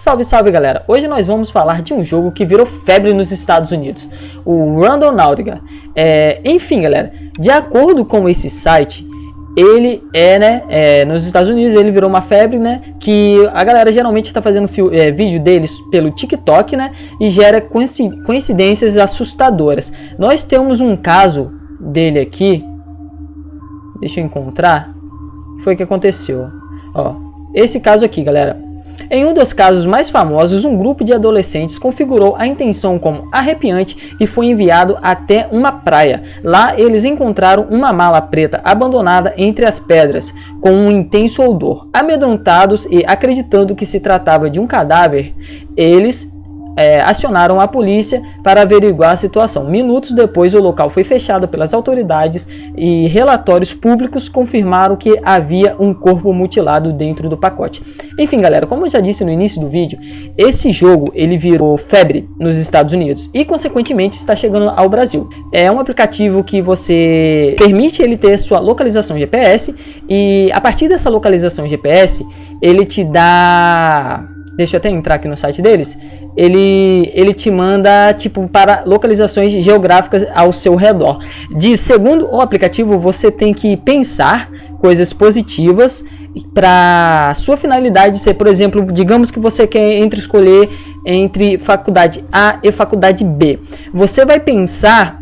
Salve, salve galera! Hoje nós vamos falar de um jogo que virou febre nos Estados Unidos, o Randonautica. É, enfim galera, de acordo com esse site, ele é, né, é, nos Estados Unidos ele virou uma febre, né, que a galera geralmente está fazendo é, vídeo deles pelo TikTok, né, e gera coincidências assustadoras. Nós temos um caso dele aqui, deixa eu encontrar, foi o que aconteceu, ó, esse caso aqui galera, em um dos casos mais famosos, um grupo de adolescentes configurou a intenção como arrepiante e foi enviado até uma praia. Lá eles encontraram uma mala preta abandonada entre as pedras, com um intenso odor. Amedrontados e acreditando que se tratava de um cadáver, eles é, acionaram a polícia para averiguar a situação. Minutos depois, o local foi fechado pelas autoridades e relatórios públicos confirmaram que havia um corpo mutilado dentro do pacote. Enfim, galera, como eu já disse no início do vídeo, esse jogo ele virou febre nos Estados Unidos e, consequentemente, está chegando ao Brasil. É um aplicativo que você permite ele ter sua localização GPS e, a partir dessa localização GPS, ele te dá deixa eu até entrar aqui no site deles, ele, ele te manda tipo para localizações geográficas ao seu redor. De segundo o aplicativo, você tem que pensar coisas positivas para sua finalidade ser, por exemplo, digamos que você quer entre escolher entre faculdade A e faculdade B. Você vai pensar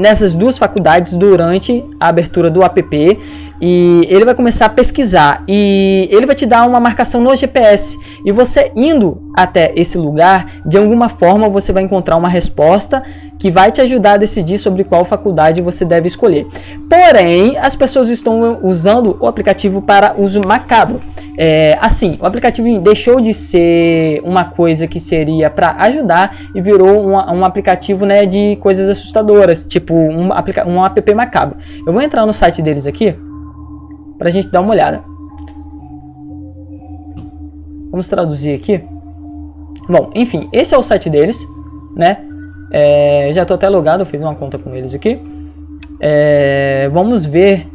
nessas duas faculdades durante a abertura do app e ele vai começar a pesquisar. E ele vai te dar uma marcação no GPS e você indo até esse lugar, de alguma forma você vai encontrar uma resposta que vai te ajudar a decidir sobre qual faculdade você deve escolher. Porém, as pessoas estão usando o aplicativo para uso macabro. É, assim, o aplicativo deixou de ser uma coisa que seria para ajudar e virou um, um aplicativo né, de coisas assustadoras, tipo um, um app macabro. Eu vou entrar no site deles aqui para a gente dar uma olhada. Vamos traduzir aqui. Bom, enfim, esse é o site deles, né? É, já estou até logado, fiz uma conta com eles aqui. É, vamos ver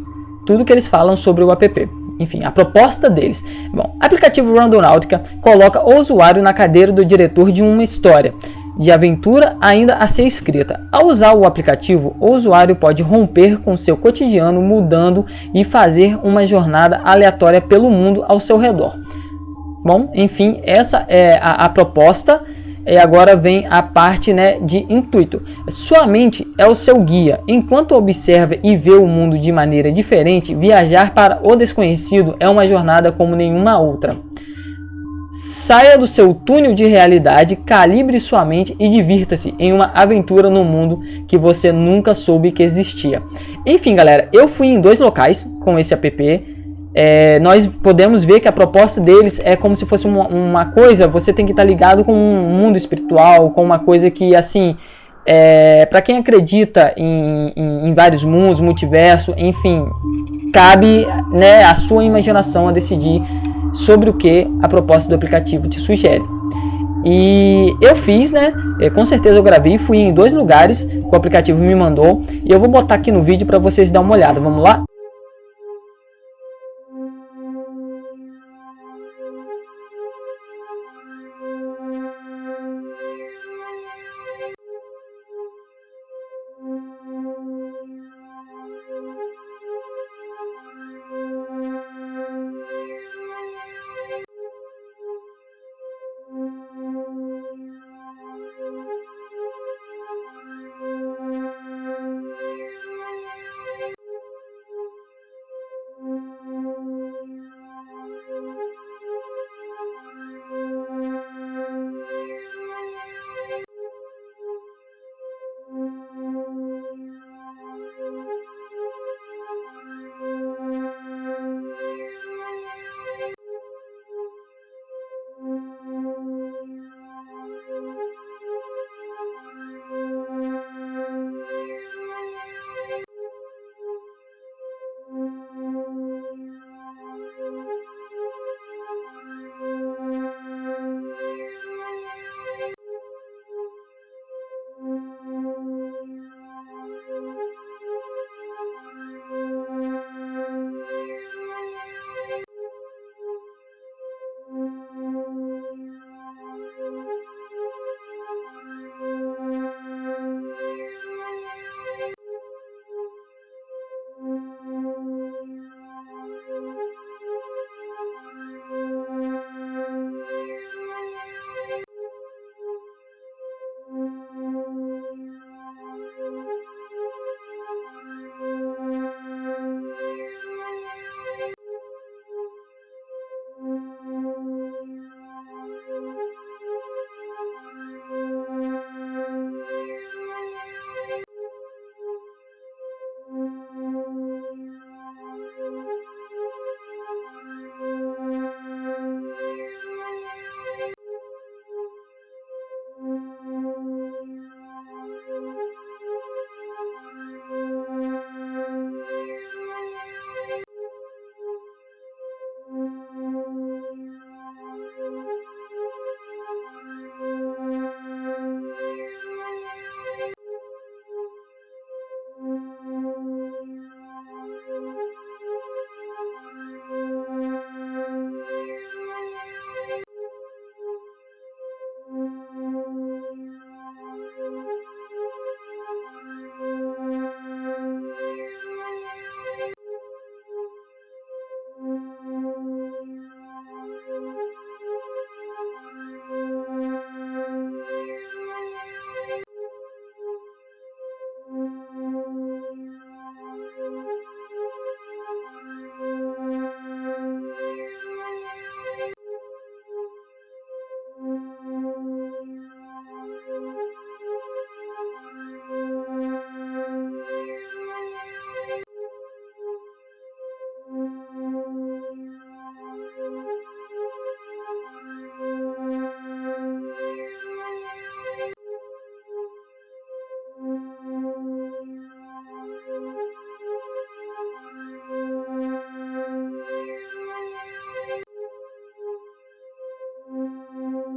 tudo que eles falam sobre o app. Enfim, a proposta deles. Bom, aplicativo Randonautica coloca o usuário na cadeira do diretor de uma história de aventura ainda a ser escrita. Ao usar o aplicativo, o usuário pode romper com seu cotidiano mudando e fazer uma jornada aleatória pelo mundo ao seu redor. Bom, enfim, essa é a, a proposta e agora vem a parte né, de intuito. Sua mente é o seu guia. Enquanto observa e vê o mundo de maneira diferente, viajar para o desconhecido é uma jornada como nenhuma outra. Saia do seu túnel de realidade, calibre sua mente e divirta-se em uma aventura no mundo que você nunca soube que existia. Enfim, galera, eu fui em dois locais com esse app. É, nós podemos ver que a proposta deles é como se fosse uma, uma coisa, você tem que estar ligado com um mundo espiritual, com uma coisa que, assim, é, para quem acredita em, em, em, vários mundos, multiverso, enfim, cabe né, a sua imaginação a decidir sobre o que a proposta do aplicativo te sugere. E eu fiz, né? É, com certeza eu gravei, fui em dois lugares que o aplicativo me mandou. E eu vou botar aqui no vídeo para vocês dar uma olhada. Vamos lá?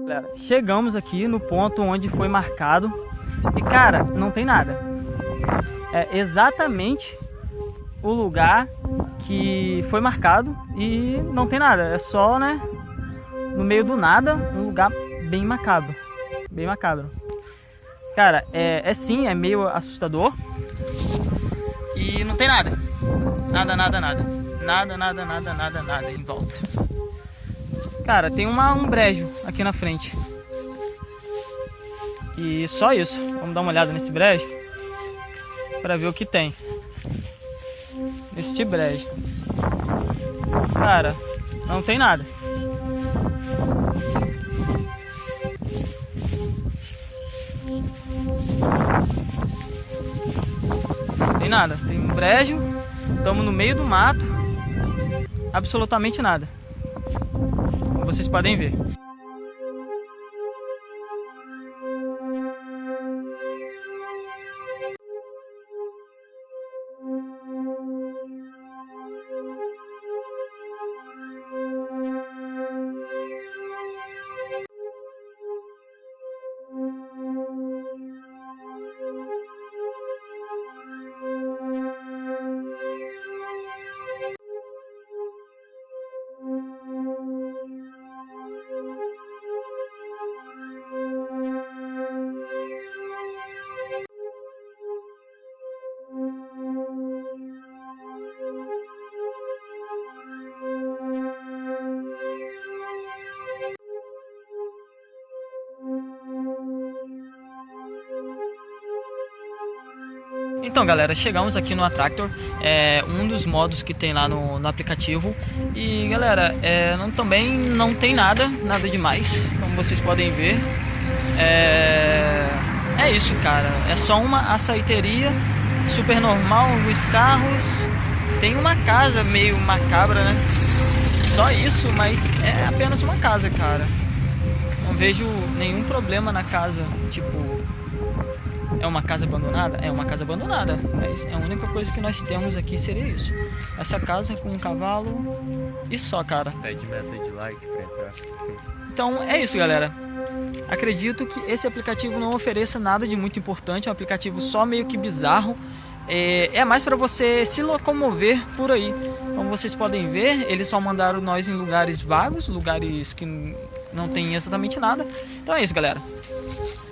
Galera, chegamos aqui no ponto onde foi marcado e cara, não tem nada. É exatamente o lugar que foi marcado e não tem nada. É só, né, no meio do nada, um lugar bem macabro. Bem macabro. Cara, é, é sim, é meio assustador. E não tem nada. Nada, nada, nada. Nada, nada, nada, nada, nada em volta. Cara, tem uma, um brejo aqui na frente. E só isso. Vamos dar uma olhada nesse brejo. Pra ver o que tem. Este brejo. Cara, não tem nada. Tem nada. Tem um brejo. Estamos no meio do mato. Absolutamente nada vocês podem ver. Então galera, chegamos aqui no Attractor, é um dos modos que tem lá no, no aplicativo. E galera, é, não, também não tem nada, nada demais, como vocês podem ver. É, é isso cara, é só uma açaiteria super normal, os carros. Tem uma casa meio macabra né, só isso, mas é apenas uma casa cara. Não vejo nenhum problema na casa, tipo é uma casa abandonada? É uma casa abandonada, mas a única coisa que nós temos aqui seria isso. Essa casa com um cavalo e só, cara. Pede meta de like pra entrar. Então é isso, galera. Acredito que esse aplicativo não ofereça nada de muito importante, é um aplicativo só meio que bizarro. É, é mais para você se locomover por aí. Como vocês podem ver, eles só mandaram nós em lugares vagos, lugares que não tem exatamente nada. Então é isso, galera.